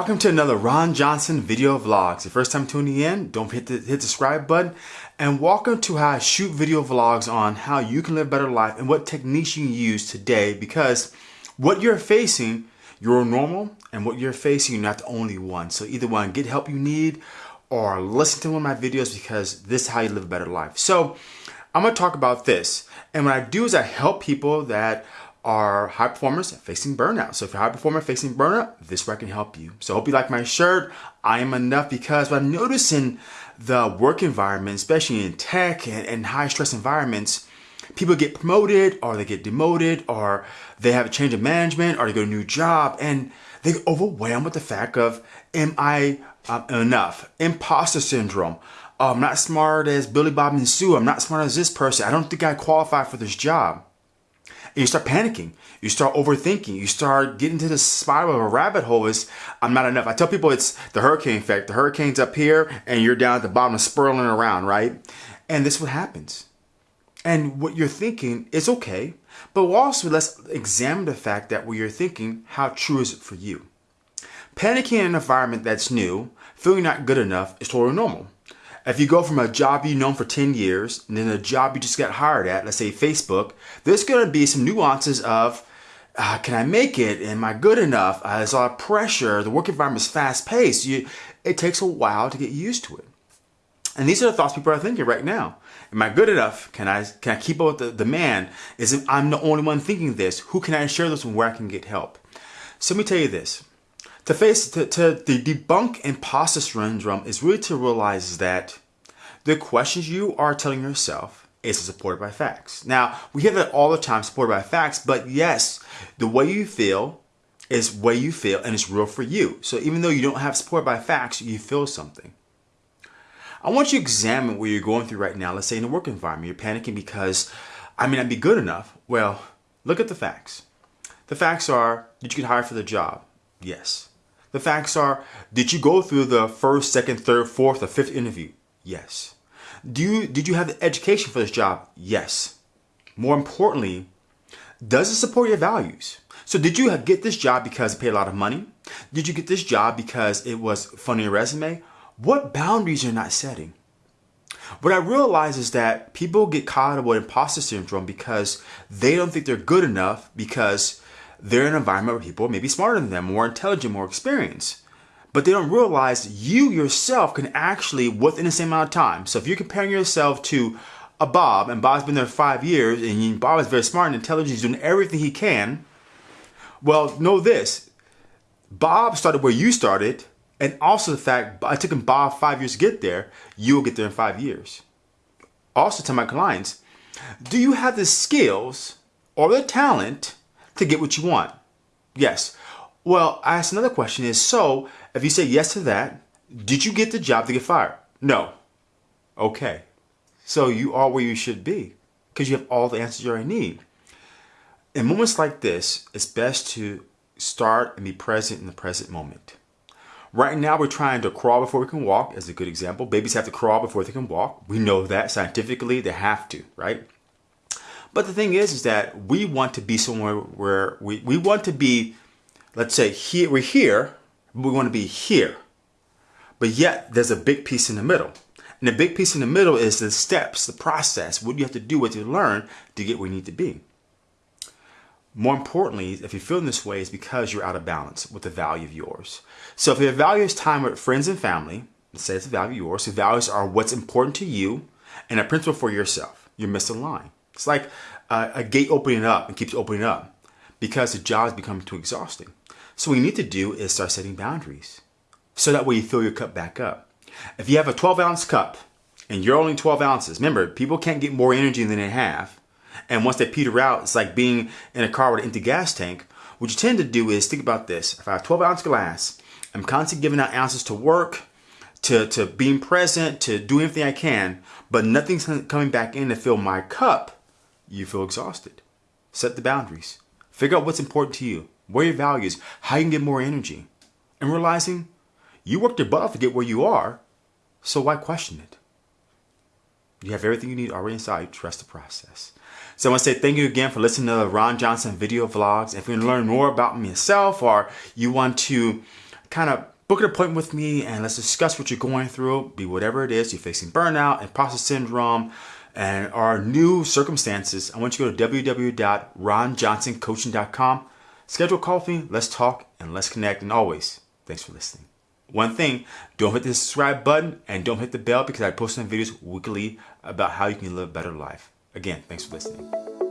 welcome to another Ron Johnson video vlogs. The first time tuning in, don't forget to hit the subscribe button. And welcome to how I shoot video vlogs on how you can live better life and what techniques you use today because what you're facing, you're normal, and what you're facing, you're not the only one. So either one, get help you need or listen to one of my videos because this is how you live a better life. So I'm gonna talk about this. And what I do is I help people that are high performers facing burnout. So if you're a high performer facing burnout, this where I can help you. So hope you like my shirt. I am enough because what I'm noticing the work environment, especially in tech and, and high stress environments, people get promoted or they get demoted or they have a change of management or they get a new job and they get overwhelmed with the fact of, am I um, enough? Imposter syndrome. Oh, I'm not smart as Billy Bob and Sue. I'm not smart as this person. I don't think I qualify for this job. And you start panicking. You start overthinking. You start getting to the spiral of a rabbit hole is, I'm not enough. I tell people it's the hurricane effect. The hurricane's up here and you're down at the bottom spiraling around, right? And this is what happens. And what you're thinking is okay, but also let's examine the fact that what you're thinking, how true is it for you? Panicking in an environment that's new, feeling not good enough is totally normal. If you go from a job you've known for 10 years and then a job you just got hired at, let's say Facebook, there's going to be some nuances of uh, can I make it? Am I good enough? Uh, there's a lot of pressure. The work environment is fast paced. You, it takes a while to get used to it. And these are the thoughts people are thinking right now. Am I good enough? Can I can I keep up with the demand? Is it, I'm the only one thinking this? Who can I share this with where I can get help? So let me tell you this. To face to, to, to debunk imposter syndrome is really to realize that the questions you are telling yourself is supported by facts. Now, we hear that all the time, supported by facts, but yes, the way you feel is way you feel and it's real for you. So even though you don't have support by facts, you feel something. I want you to examine what you're going through right now. Let's say in a work environment, you're panicking because I may not be good enough. Well, look at the facts. The facts are, did you get hired for the job? Yes. The facts are, did you go through the first, second, third, fourth, or fifth interview? Yes. Do you, did you have the education for this job? Yes. More importantly, does it support your values? So did you get this job because it paid a lot of money? Did you get this job because it was funny resume? What boundaries are not setting? What I realize is that people get caught up with imposter syndrome because they don't think they're good enough because they're in an environment where people may be smarter than them, more intelligent, more experienced. But they don't realize you yourself can actually, within the same amount of time. So if you're comparing yourself to a Bob, and Bob's been there five years, and Bob is very smart and intelligent, he's doing everything he can. Well, know this Bob started where you started, and also the fact I took him Bob five years to get there, you will get there in five years. Also, to my clients, do you have the skills or the talent to get what you want? Yes. Well, I ask another question is, so if you say yes to that, did you get the job to get fired? No. Okay. So you are where you should be because you have all the answers you already need. In moments like this, it's best to start and be present in the present moment. Right now, we're trying to crawl before we can walk, as a good example. Babies have to crawl before they can walk. We know that scientifically, they have to, right? But the thing is, is that we want to be somewhere where we, we want to be, let's say, here, we're here, we want to be here. But yet, there's a big piece in the middle. And the big piece in the middle is the steps, the process, what you have to do, what you learn to get where you need to be. More importantly, if you're feeling this way, it's because you're out of balance with the value of yours. So if your value is time with friends and family, say it's a value of yours, the values are what's important to you and a principle for yourself. You're misaligned. It's like a, a gate opening up and keeps opening up because the job is becoming too exhausting. So what you need to do is start setting boundaries. So that way you fill your cup back up. If you have a 12 ounce cup and you're only 12 ounces, remember, people can't get more energy than they have. And once they peter out, it's like being in a car with an empty gas tank. What you tend to do is think about this. If I have 12 ounce glass, I'm constantly giving out ounces to work, to, to being present, to do everything I can, but nothing's coming back in to fill my cup, you feel exhausted. Set the boundaries. Figure out what's important to you, where your values, how you can get more energy. And realizing you worked your butt off to get where you are, so why question it? You have everything you need already inside. Trust the process. So I want to say thank you again for listening to the Ron Johnson video vlogs. If you want to learn more about myself or you want to kind of book an appointment with me and let's discuss what you're going through, be whatever it is, you're facing burnout, imposter syndrome, and our new circumstances, I want you to go to www.ronjohnsoncoaching.com. Schedule a call with me, let's talk, and let's connect. And always, thanks for listening. One thing, don't hit the subscribe button and don't hit the bell because I post some videos weekly about how you can live a better life. Again, thanks for listening.